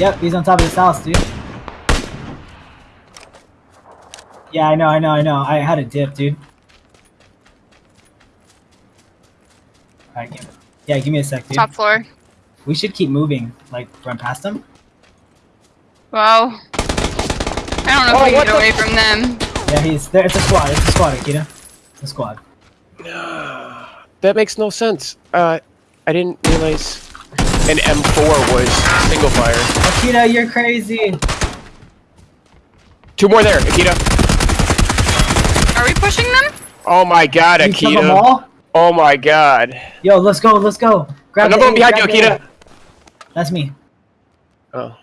Yep, he's on top of this house, dude. Yeah, I know, I know, I know. I had a dip, dude. Alright, give yeah, give me a sec, dude. Top floor. We should keep moving, like run past them. Wow. I don't know Oh, if we what get away from them. Yeah, he's there. It's a squad. It's a squad, Akita. It's a squad. That makes no sense. Uh, I didn't realize an M4 was single fire. Akita, you're crazy. Two more there, Akita. Are we pushing them? Oh my god, You kill them Akita. all? Oh my god. Yo, let's go, let's go. Grab Another the one behind you, grab. Akita. That's me. Oh.